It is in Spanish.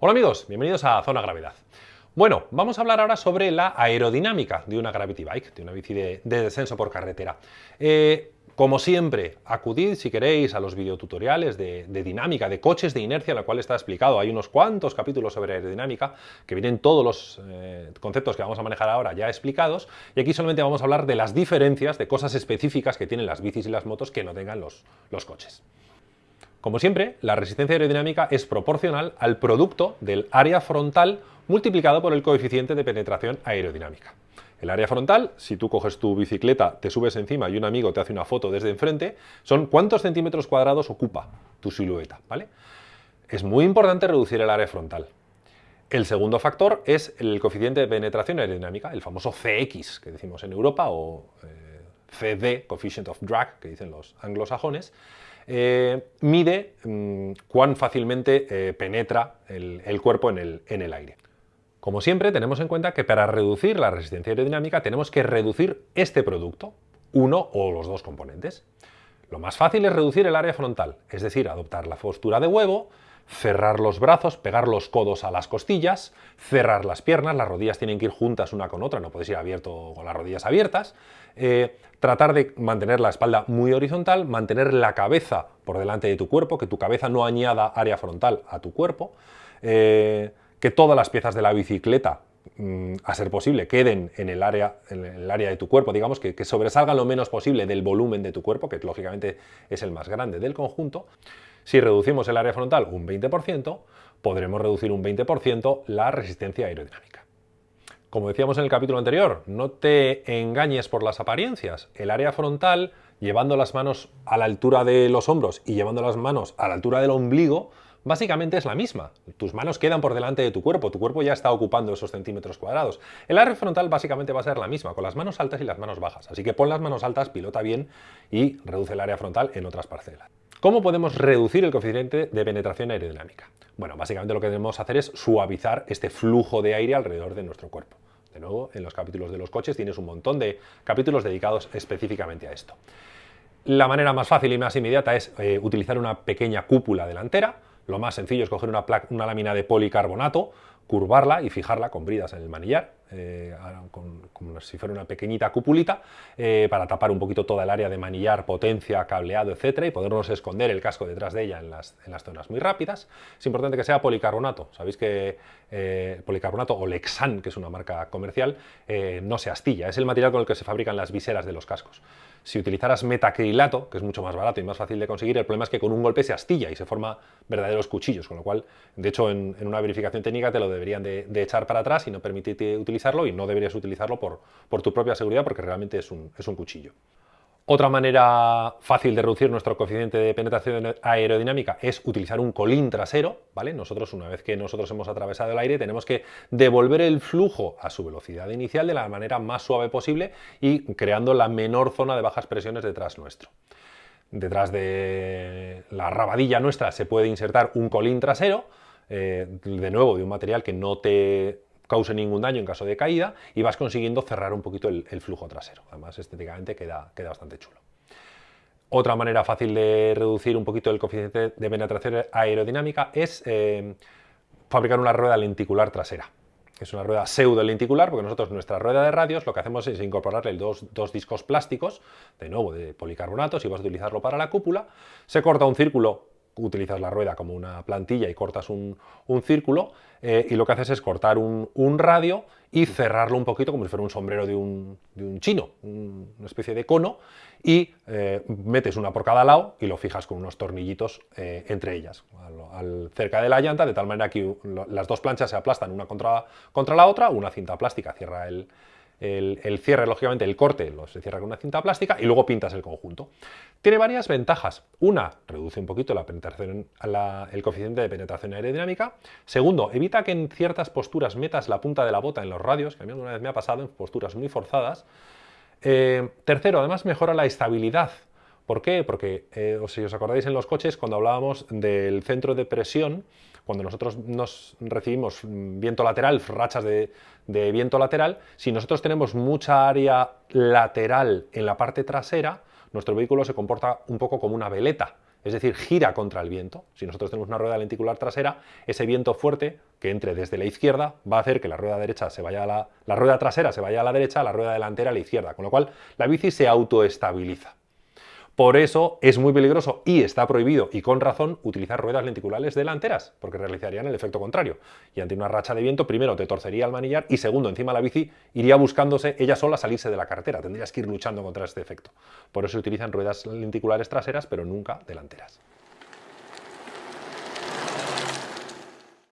Hola amigos, bienvenidos a Zona Gravedad. Bueno, vamos a hablar ahora sobre la aerodinámica de una Gravity Bike, de una bici de, descenso por carretera. Eh, como siempre, acudid si queréis a los videotutoriales de, dinámica, de coches de inercia, la cual está explicado. Hay unos cuantos capítulos sobre aerodinámica que vienen todos los eh, conceptos que vamos a manejar ahora ya explicados. Y aquí solamente vamos a hablar de las diferencias, de cosas específicas que tienen las bicis y las motos que no tengan los coches. Como siempre, la resistencia aerodinámica es proporcional al producto del área frontal multiplicado por el coeficiente de penetración aerodinámica. El área frontal, si tú coges tu bicicleta, te subes encima y un amigo te hace una foto desde enfrente, son cuántos centímetros cuadrados ocupa tu silueta, ¿vale? Es muy importante reducir el área frontal. El segundo factor es el coeficiente de penetración aerodinámica, el famoso CX que decimos en Europa, o eh, CD, Coefficient of Drag, que dicen los anglosajones, eh, mide mm, cuán fácilmente eh, penetra el, cuerpo en el, aire. Como siempre, tenemos en cuenta que para reducir la resistencia aerodinámica tenemos que reducir este producto, uno o los dos componentes. Lo más fácil es reducir el área frontal, es decir, adoptar la postura de huevo, cerrar los brazos, pegar los codos a las costillas, cerrar las piernas, las rodillas tienen que ir juntas una con otra, no puedes ir abierto con las rodillas abiertas, eh, tratar de mantener la espalda muy horizontal, mantener la cabeza por delante de tu cuerpo, que tu cabeza no añada área frontal a tu cuerpo, eh, que todas las piezas de la bicicleta a ser posible, queden en el área, en el área de tu cuerpo, digamos, que, que, lo menos posible del volumen de tu cuerpo, que lógicamente es el más grande del conjunto. Si reducimos el área frontal un 20%, podremos reducir un 20% la resistencia aerodinámica. Como decíamos en el capítulo anterior, no te engañes por las apariencias. El área frontal, llevando las manos a la altura de los hombros y llevando las manos a la altura del ombligo, básicamente es la misma. Tus manos quedan por delante de tu cuerpo, tu cuerpo ya está ocupando esos centímetros cuadrados. El área frontal básicamente va a ser la misma, con las manos altas y las manos bajas. Así que pon las manos altas, pilota bien y reduce el área frontal en otras parcelas. ¿Cómo podemos reducir el coeficiente de penetración aerodinámica? Bueno, básicamente lo que debemos hacer es suavizar este flujo de aire alrededor de nuestro cuerpo. De nuevo, en los capítulos de los coches tienes un montón de capítulos dedicados específicamente a esto. La manera más fácil y más inmediata es eh, utilizar una pequeña cúpula delantera. Lo más sencillo es coger una, lámina de policarbonato, curvarla y fijarla con bridas en el manillar, eh, como si fuera una pequeñita cupulita, eh, para tapar un poquito toda el área de manillar, potencia, cableado, etcétera, y podernos esconder el casco detrás de ella en las, zonas muy rápidas. Es importante que sea policarbonato. Sabéis que eh, policarbonato o Lexan, que es una marca comercial, no se astilla. Es el material con el que se fabrican las viseras de los cascos. Si utilizaras metacrilato, que es mucho más barato y más fácil de conseguir, el problema es que con un golpe se astilla y se forma verdaderos cuchillos, con lo cual, de hecho, en, una verificación técnica te lo deberían de, echar para atrás y no permitirte utilizarlo y no deberías utilizarlo por, tu propia seguridad porque realmente es un cuchillo. Otra manera fácil de reducir nuestro coeficiente de penetración aerodinámica es utilizar un colín trasero, ¿vale? Nosotros, una vez que nosotros hemos atravesado el aire, tenemos que devolver el flujo a su velocidad inicial de la manera más suave posible y creando la menor zona de bajas presiones detrás nuestro. Detrás de la rabadilla nuestra se puede insertar un colín trasero, eh, de nuevo de un material que no te cause ningún daño en caso de caída y vas consiguiendo cerrar un poquito el, flujo trasero. Además, estéticamente queda, queda bastante chulo. Otra manera fácil de reducir un poquito el coeficiente de penetración aerodinámica es eh, fabricar una rueda lenticular trasera. Es una rueda pseudo lenticular porque nosotros nuestra rueda de radios lo que hacemos es incorporarle dos, dos discos plásticos, de nuevo de policarbonato, si vas a utilizarlo para la cúpula, se corta un círculo utilizas la rueda como una plantilla y cortas un, círculo eh, y lo que haces es cortar un, radio y cerrarlo un poquito como si fuera un sombrero de un, chino, una especie de cono y eh, metes una por cada lado y lo fijas con unos tornillitos eh, entre ellas, cerca de la llanta, de tal manera que las dos planchas se aplastan una contra, contra la otra, una cinta plástica cierra el, el, cierre, lógicamente, el corte lo se cierra con una cinta plástica y luego pintas el conjunto. Tiene varias ventajas. Una, reduce un poquito la penetración, el coeficiente de penetración aerodinámica. Segundo, evita que en ciertas posturas metas la punta de la bota en los radios, que a mí alguna vez me ha pasado en posturas muy forzadas. Eh, tercero, además mejora la estabilidad. ¿Por qué? Porque, eh, si os acordáis en los coches, cuando hablábamos del centro de presión, cuando nosotros nos recibimos viento lateral, rachas de, viento lateral, si nosotros tenemos mucha área lateral en la parte trasera, nuestro vehículo se comporta un poco como una veleta es decir, gira contra el viento. Si nosotros tenemos una rueda lenticular trasera, ese viento fuerte que entre desde la izquierda va a hacer que la rueda derecha se vaya a la, la rueda trasera se vaya a la derecha, la rueda delantera a la izquierda, con lo cual la bici se autoestabiliza. Por eso es muy peligroso y está prohibido, y con razón, utilizar ruedas lenticulares delanteras, porque realizarían el efecto contrario. Y ante una racha de viento, primero te torcería el manillar y segundo, encima la bici iría buscándose ella sola salirse de la carretera. Tendrías que ir luchando contra este efecto. Por eso se utilizan ruedas lenticulares traseras, pero nunca delanteras.